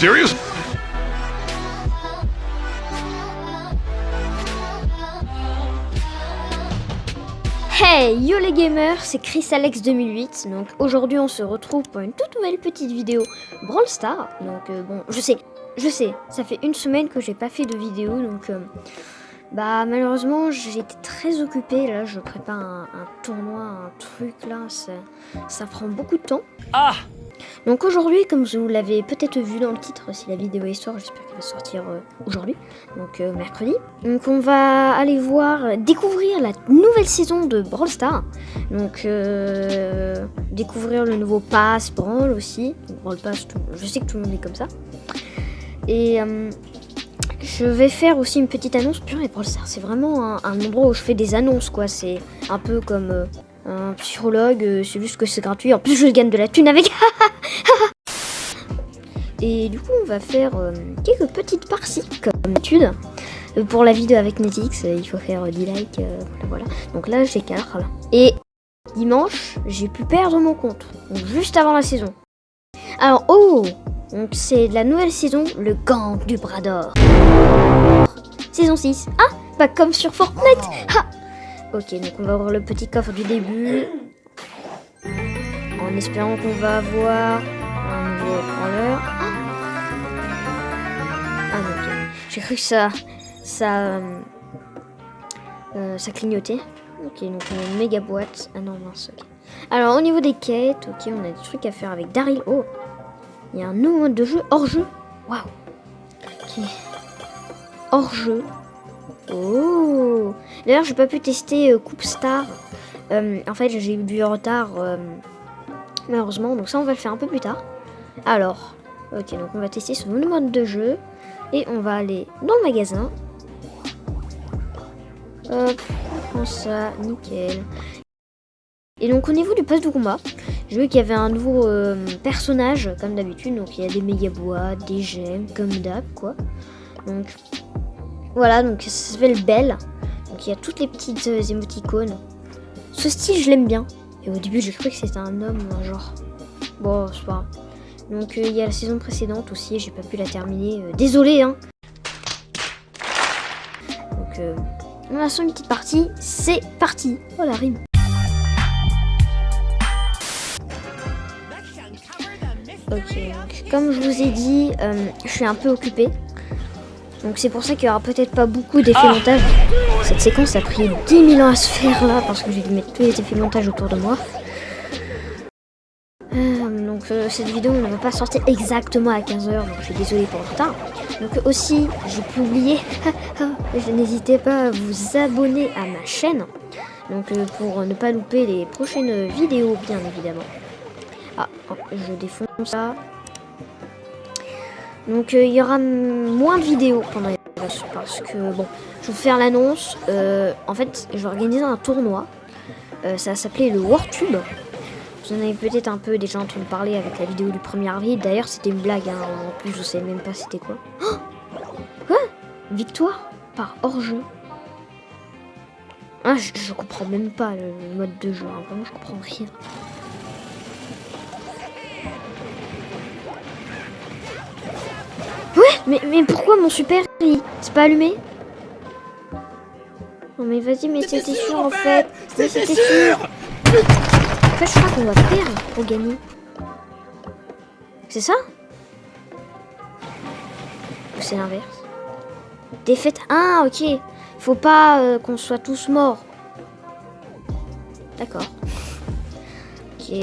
serious? Hey yo les gamers, c'est Chris Alex 2008. Donc aujourd'hui on se retrouve pour une toute nouvelle petite vidéo Brawl Star. Donc euh, bon, je sais, je sais, ça fait une semaine que j'ai pas fait de vidéo donc euh, bah malheureusement j'ai été très occupée. Là je prépare un, un tournoi, un truc là, ça, ça prend beaucoup de temps. Ah Donc aujourd'hui, comme vous l'avez peut-être vu dans le titre, si la vidéo est sort, j'espère qu'elle va sortir euh, aujourd'hui, donc euh, mercredi. Donc on va aller voir, euh, découvrir la nouvelle saison de Brawl Stars. Donc euh, découvrir le nouveau pass Brawl aussi. Brawl Pass, je sais que tout le monde est comme ça. Et je vais faire aussi une petite annonce. Purée, Brawl Stars, c'est vraiment un, endroit où je fais des annonces, quoi. C'est un peu comme... un psychologue, euh, c'est juste que c'est gratuit. En plus, je gagne de la thune avec. Et du coup, on va faire euh, quelques petites parties, comme d'habitude. Euh, Pour la vidéo avec Netflix, euh, il faut faire euh, 10 likes. voilà. Donc là, j'ai 4. Là. Et dimanche, j'ai pu perdre mon compte. Juste avant la saison. Alors, oh Donc c'est la nouvelle saison, le gang du bras d'or. Saison 6. Ah Pas comme sur Fortnite Ah Ok, donc on va ouvrir le petit coffre du début. En espérant qu'on va avoir un nouveau haut-parleur. Ah ok. J'ai cru que ça... Ça... euh, euh, ça clignotait. Ok, donc on a une méga boîte. Ah non, mince, ok. Alors, au niveau des quêtes, ok, on a des trucs à faire avec Daryl. Oh Il y a un nouveau mode de jeu hors jeu. Waouh Ok. Hors jeu. Oh D'ailleurs, j'ai pas pu tester euh, Coupe Star. Euh, en fait, j'ai eu du retard, euh, malheureusement. Donc ça, on va le faire un peu plus tard. Alors, ok, donc on va tester ce nouveau mode de jeu. Et on va aller dans le magasin. Hop, on prend ça, nickel. Et donc au niveau du poste de combat, j'ai vu qu'il y avait un nouveau personnage, comme d'habitude. Donc il y a des méga boîtes, des gemmes, comme d'hab, quoi. Donc voilà, donc ça s'appelle Belle. Donc il y a toutes les petites euh, émoticônes. Ce style, je l'aime bien. Et au début, j'ai cru que c'était un homme genre. Bon, c'est pas. Donc euh, il y a la saison précédente aussi, j'ai pas pu la terminer. Euh, désolé, hein. Donc on a sur une petite partie. C'est parti. Oh la rime. Ok, donc comme je vous ai dit, je suis un peu occupée. Donc c'est pour ça qu'il y aura peut-être pas beaucoup d'effets montage. Cette séquence a pris 10 000 ans à se faire là parce que j'ai dû mettre tous les effets montage autour de moi. Euh, donc euh, cette vidéo ne va pas sortir exactement à 15h, donc je suis désolée pour le retard. Donc aussi, j'ai pu oublier, je n'hésitez pas à vous abonner à ma chaîne. Donc euh, pour ne pas louper les prochaines vidéos, bien évidemment. Ah, oh, je défonce ça. Donc euh, il y aura moins de vidéos pendant les vacances parce que bon, je vais vous faire l'annonce. Euh, en fait, je vais organiser un tournoi. Euh, ça va s'appeler le WarTube. Vous en avez peut-être un peu déjà entendu parler avec la vidéo du 1er avril. D'ailleurs, c'était une blague. hein. En plus, je sais même pas c'était quoi. Oh quoi? Victoire par hors-jeu? Ah, je, comprends même pas le, le mode de jeu. hein. Vraiment, je comprends rien. Mais, mais pourquoi mon super, c'est pas allumé? Non mais vas-y, mais c'était sûr en fait. Mais c'était sûr. En fait, je crois qu'on va perdre pour gagner. C'est ça? Ou c'est l'inverse? Défaite. Ah, ok. Faut pas euh, qu'on soit tous morts. D'accord. Ok.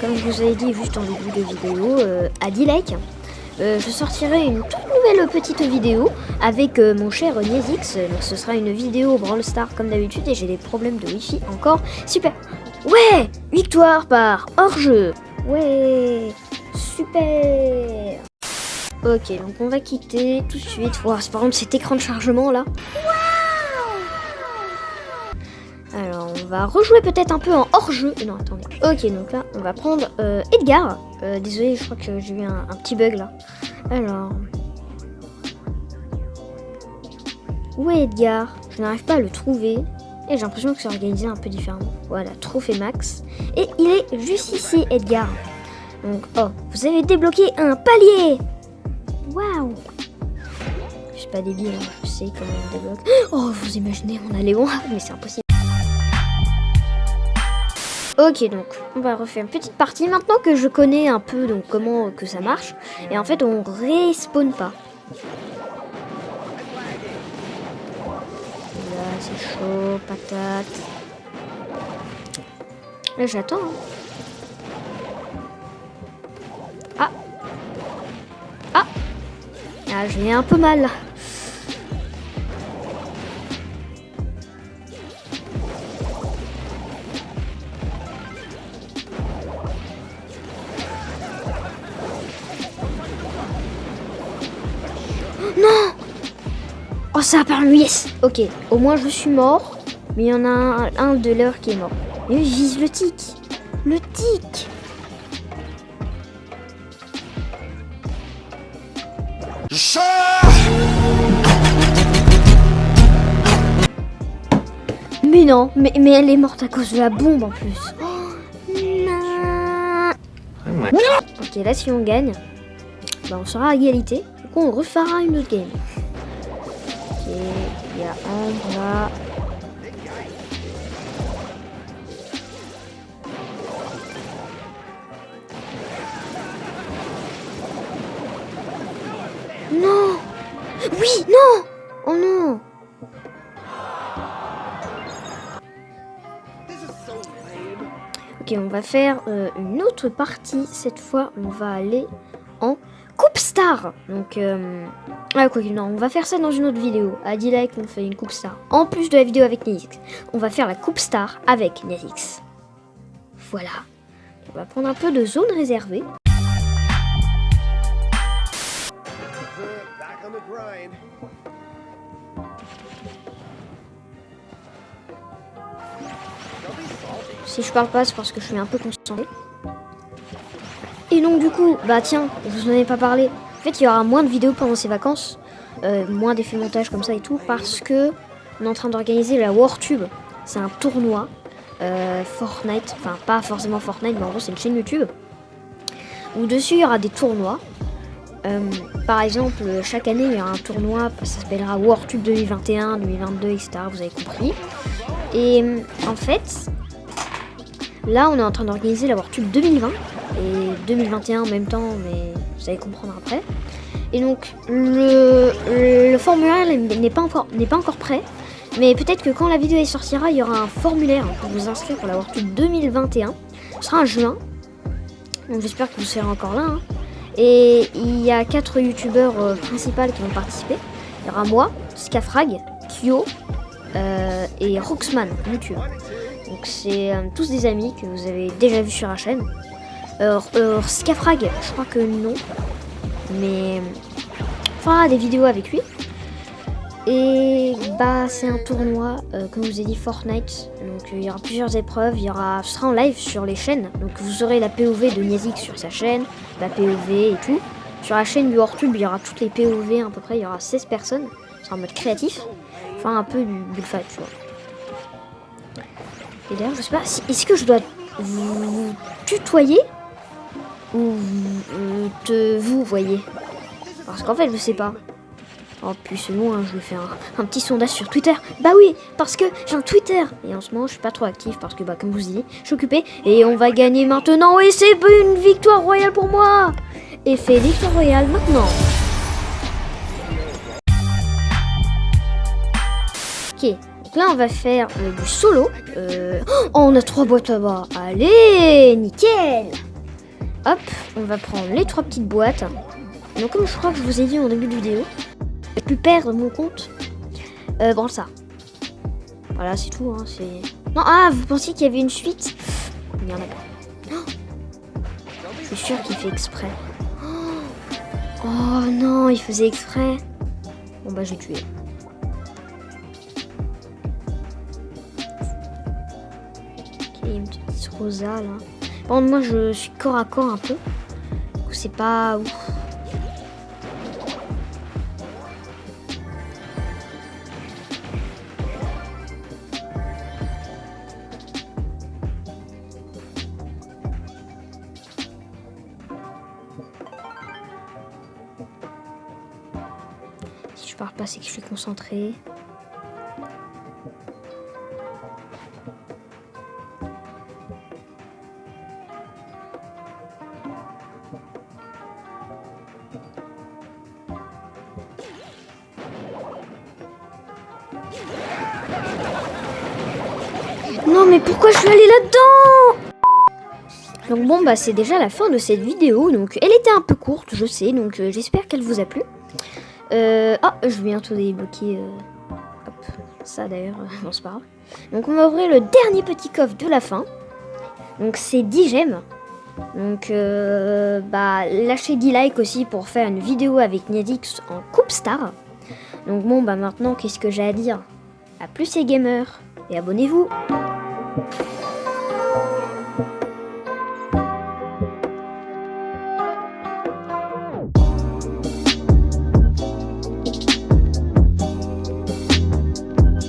Comme je vous avais dit juste en début de vidéo, euh, à 10 likes, euh, je sortirai une toute nouvelle petite vidéo avec euh, mon cher Niezix. Donc ce sera une vidéo Brawl Star comme d'habitude et j'ai des problèmes de wifi encore. Super Ouais Victoire par hors-jeu Ouais Super Ok, donc on va quitter tout de suite. Wow, c'est par contre cet écran de chargement là. Alors, va rejouer peut-être un peu en hors-jeu. Non, attendez. Ok, donc là, on va prendre euh, Edgar. Euh, désolé, je crois que j'ai eu un, petit bug là. Alors. Où est Edgar? Je n'arrive pas à le trouver. Et j'ai l'impression que c'est organisé un peu différemment. Voilà, trophée max. Et il est juste ici, Edgar. Donc, oh, vous avez débloqué un palier Waouh Je suis pas débile, hein, je sais comment on débloque. Oh, vous imaginez, on a Léon, mais c'est impossible. Ok, donc on va refaire une petite partie maintenant que je connais un peu donc comment que ça marche. Et en fait, on respawn pas. Là, c'est chaud, patate. Là, j'attends. hein. Ah Ah Ah, j'ai un peu mal là. Ça a perdu, yes Ok, au moins je suis mort. Mais il y en a un, un de l'heure qui est mort. Mais je vise le tic Le tic Mais non, mais, mais elle est morte à cause de la bombe en plus. Oh, non. Ok, là si on gagne, bah, on sera à égalité. Du coup, on refera une autre game. Il y a Ambre là. Non Oui, non Oh non Ok, on va faire euh, une autre partie. Cette fois, on va aller en Coupe Star. Donc, euh... ah, quoi non, on va faire ça dans une autre vidéo. À 10 likes, on fait une Coupe Star. En plus de la vidéo avec Niazix, on va faire la Coupe Star avec Niazix. Voilà. On va prendre un peu de zone réservée. Si je parle pas, c'est parce que je suis un peu concentré. Et donc du coup, bah tiens, je vous en ai pas parlé. En fait, il y aura moins de vidéos pendant ces vacances, euh, moins d'effets montage comme ça et tout, parce que on est en train d'organiser la WarTube. C'est un tournoi euh, Fortnite, enfin pas forcément Fortnite, mais en gros c'est une chaîne YouTube où dessus il y aura des tournois. Euh, par exemple, chaque année il y aura un tournoi, ça s'appellera WarTube 2021, 2022, etc. Vous avez compris. Et en fait, Là, on est en train d'organiser la WarTube 2020 et 2021 en même temps, mais vous allez comprendre après. Et donc, le, formulaire n'est pas, encore- pas encore prêt, mais peut-être que quand la vidéo sortira, il y aura un formulaire pour vous inscrire pour la WarTube 2021. Ce sera en juin, donc j'espère que vous serez encore là. hein. Et il y a quatre youtubeurs euh, principaux qui vont participer. Il y aura moi, Scafrag, Kyo euh, et Roxman, YouTube. Donc c'est euh, tous des amis que vous avez déjà vus sur la chaîne. Euh, euh, Scafrag, je crois que non. Mais fera des vidéos avec lui. Et bah c'est un tournoi, euh, comme je vous ai dit, Fortnite. Donc euh, il y aura plusieurs épreuves. Il y aura, ce sera en live sur les chaînes. Donc vous aurez la POV de Niazik sur sa chaîne, la POV et tout. Sur la chaîne du Hortube, il y aura toutes les POV à peu près. Il y aura 16 personnes. C'est en mode créatif. Enfin un peu du bullfight, tu vois. Et d'ailleurs, je sais pas, est-ce que je dois vous tutoyer ou euh, te vous voyez Parce qu'en fait, je sais pas. Oh, puis c'est bon, hein, je vais faire un, petit sondage sur Twitter. Bah oui, parce que j'ai un Twitter. Et en ce moment, je suis pas trop actif parce que, bah, comme vous dis, je suis occupée. Et on va gagner maintenant. Et c'est une victoire royale pour moi. Et fait victoire royale maintenant. Ok, donc là on va faire euh, du solo. Euh, Oh, on a trois boîtes là-bas. Allez, nickel Hop, on va prendre les trois petites boîtes. Donc comme je crois que je vous ai dit en début de vidéo, j'ai pu perdre mon compte. Euh, bon ça. Voilà, c'est tout. Hein. Non, ah, vous pensiez qu'il y avait une suite? Il n'y en a pas. Je suis sûr qu'il fait exprès. Oh, oh non, il faisait exprès. Bon bah j'ai tué. Ok, une petite rosa là. Oh, moi, je suis corps à corps un peu. C'est pas ouf. Si je parle pas, c'est que je suis concentré. Pourquoi je suis allée là-dedans Donc bon bah c'est déjà la fin de cette vidéo. Donc elle était un peu courte je sais. Donc euh, j'espère qu'elle vous a plu. Euh, ah je vais bientôt débloquer euh, hop, ça d'ailleurs. bon c'est pas grave. Donc on va ouvrir le dernier petit coffre de la fin. Donc c'est 10 gemmes. Donc bah lâchez 10 likes aussi pour faire une vidéo avec Niadix en Coupe Star. Donc bon bah maintenant qu'est-ce que j'ai à dire? A plus les gamers et abonnez-vous you.